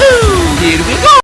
Ooh.